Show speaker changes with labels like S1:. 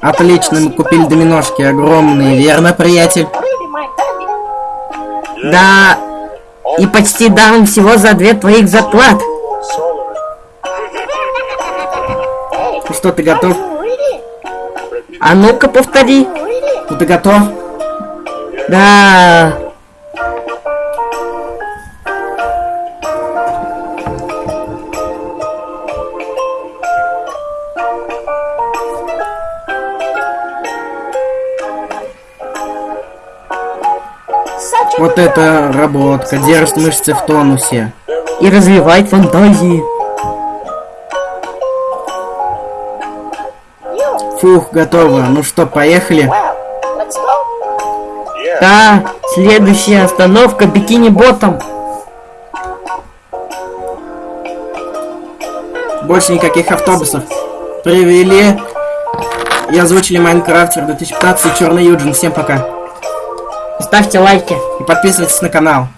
S1: Отлично, мы купили доминошки огромные, верно, приятель?
S2: Да, и почти дам всего за две твоих зарплат.
S1: Ну что, ты готов?
S2: А ну-ка повтори.
S1: Ну ты готов?
S2: Да.
S1: Вот это работка, держит мышцы в тонусе.
S2: И развивает фантазии.
S1: Фух, готово. Ну что, поехали?
S2: Да, следующая остановка бикини-ботом.
S1: Больше никаких автобусов. Привели и озвучили Майнкрафтер 2015 Черный Юджин. Всем пока.
S2: Ставьте лайки.
S1: И подписывайтесь на канал.